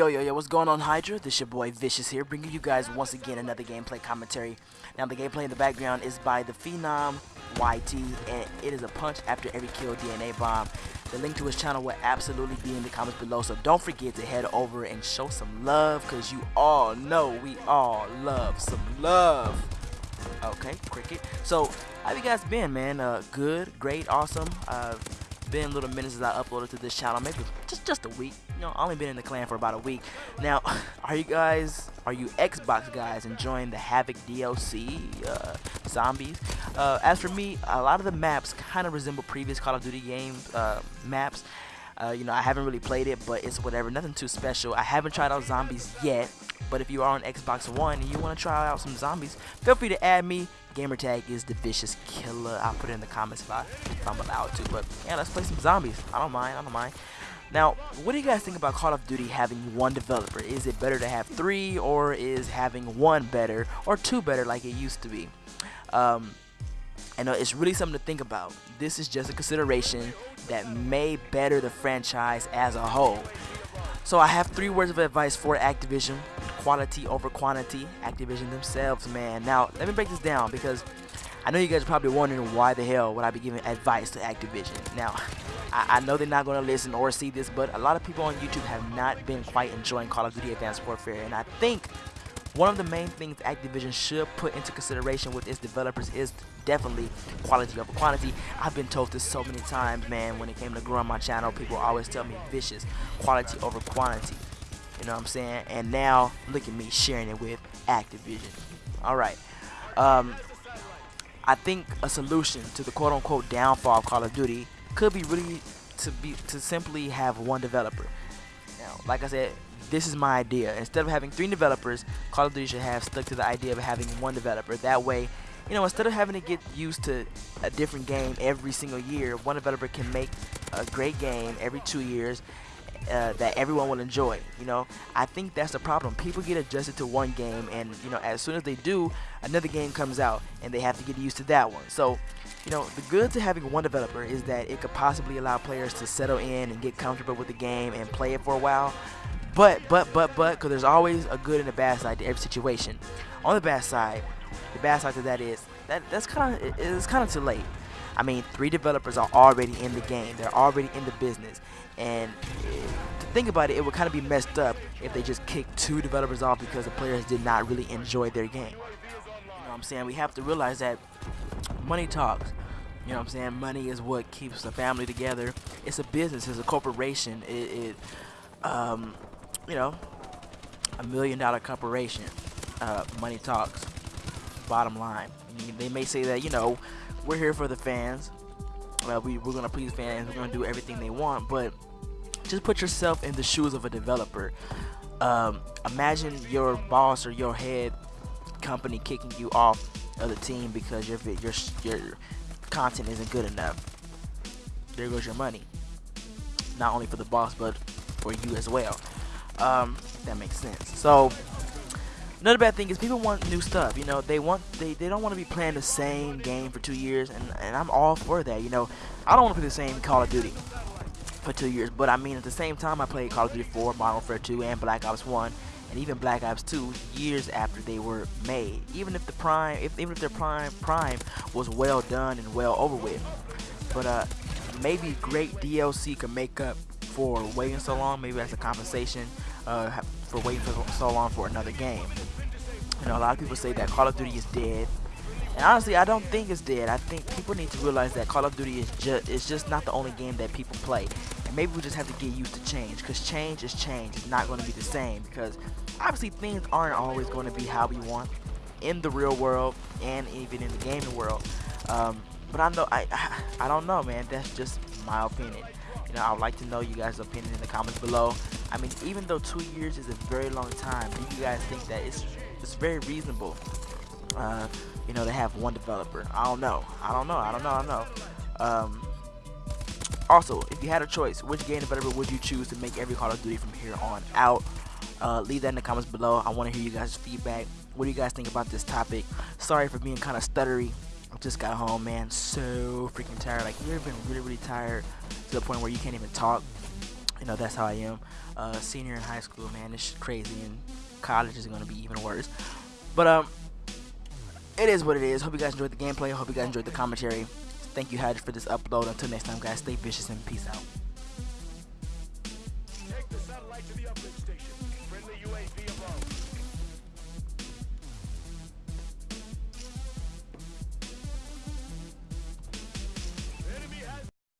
Yo, yo, yo, what's going on, Hydra? This your boy Vicious here, bringing you guys once again another gameplay commentary. Now, the gameplay in the background is by the Phenom YT, and it is a punch after every kill DNA bomb. The link to his channel will absolutely be in the comments below, so don't forget to head over and show some love, because you all know we all love some love. Okay, cricket. So, how you guys been, man? Uh, good, great, awesome. Uh, been little minutes as I uploaded to this channel, maybe just just a week. You know, I only been in the clan for about a week. Now, are you guys, are you Xbox guys enjoying the Havoc DLC uh, zombies? Uh, as for me, a lot of the maps kind of resemble previous Call of Duty games uh, maps. Uh, you know, I haven't really played it, but it's whatever, nothing too special. I haven't tried out zombies yet, but if you are on Xbox One and you want to try out some zombies, feel free to add me. Gamertag is the vicious killer. I'll put it in the comments if, I, if I'm allowed to. But yeah, let's play some zombies. I don't mind. I don't mind. Now, what do you guys think about Call of Duty having one developer? Is it better to have three, or is having one better, or two better like it used to be? Um, I know uh, it's really something to think about. This is just a consideration that may better the franchise as a whole. So I have three words of advice for Activision quality over quantity. Activision themselves, man. Now, let me break this down because I know you guys are probably wondering why the hell would I be giving advice to Activision. Now, I, I know they're not going to listen or see this, but a lot of people on YouTube have not been quite enjoying Call of Duty Advanced Warfare, and I think one of the main things Activision should put into consideration with its developers is definitely quality over quantity. I've been told this so many times, man, when it came to growing my channel, people always tell me vicious, quality over quantity. You know what I'm saying? And now, look at me sharing it with Activision. Alright. Um, I think a solution to the quote-unquote downfall of Call of Duty could be really to be to simply have one developer. Now, like I said, this is my idea. Instead of having three developers, Call of Duty should have stuck to the idea of having one developer. That way, you know, instead of having to get used to a different game every single year, one developer can make a great game every two years uh, that everyone will enjoy. You know, I think that's the problem. People get adjusted to one game, and you know, as soon as they do, another game comes out, and they have to get used to that one. So, you know, the good to having one developer is that it could possibly allow players to settle in and get comfortable with the game and play it for a while. But, but, but, but, because there's always a good and a bad side to every situation. On the bad side, the bad side to that is that that's kind of it's kind of too late. I mean, three developers are already in the game. They're already in the business. And to think about it, it would kind of be messed up if they just kicked two developers off because the players did not really enjoy their game. You know what I'm saying? We have to realize that money talks. You know what I'm saying? Money is what keeps a family together. It's a business. It's a corporation. It, it um, you know, a million dollar corporation. Uh, money talks. Bottom line. I mean, they may say that, you know, we're here for the fans. Uh, we, we're going to please fans. We're going to do everything they want. But just put yourself in the shoes of a developer. Um, imagine your boss or your head company kicking you off of the team because your your your content isn't good enough. There goes your money. Not only for the boss, but for you as well. Um, that makes sense. So another bad thing is people want new stuff. You know, they want they, they don't want to be playing the same game for two years, and and I'm all for that. You know, I don't want to play the same Call of Duty for two years, but I mean at the same time I played Call of Duty 4, Modern Warfare 2, and Black Ops 1, and even Black Ops 2 years after they were made. Even if the prime, if even if their prime prime was well done and well over with, but uh, maybe great DLC could make up for waiting so long. Maybe as a compensation uh, for waiting for so long for another game. You know, a lot of people say that Call of Duty is dead. And honestly, I don't think it's dead. I think people need to realize that Call of Duty is just it's just not the only game that people play. And maybe we just have to get used to change because change is change. It's not going to be the same because obviously things aren't always going to be how we want in the real world and even in the gaming world. Um, but I know I I don't know, man. That's just my opinion. You know, I would like to know you guys' opinion in the comments below. I mean, even though two years is a very long time, do you guys think that it's it's very reasonable? Uh, you know, to have one developer. I don't know. I don't know. I don't know. I don't know. Um, also, if you had a choice, which game developer would you choose to make every Call of Duty from here on out? Uh, leave that in the comments below. I want to hear you guys' feedback. What do you guys think about this topic? Sorry for being kind of stuttery. I just got home, man. So freaking tired. Like, you've been really, really tired to the point where you can't even talk? You know that's how I am. Uh, senior in high school, man, it's crazy, and college is gonna be even worse. But um, it is what it is. Hope you guys enjoyed the gameplay. Hope you guys enjoyed the commentary. Thank you, Hydra, for this upload. Until next time, guys, stay vicious and peace out.